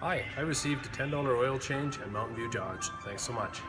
Hi, I received a $10 oil change at Mountain View Dodge. Thanks so much.